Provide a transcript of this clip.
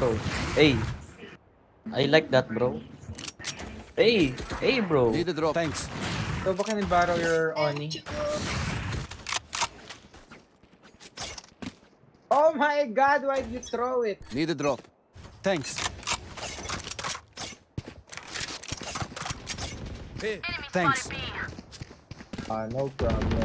bro. Hey. I like that, bro. Hey, hey, bro. Need the drop. Thanks. So, can I borrow your Oni? Oh my god, why did you throw it? Need a drop. Thanks. Hey, thanks. Uh, no problem.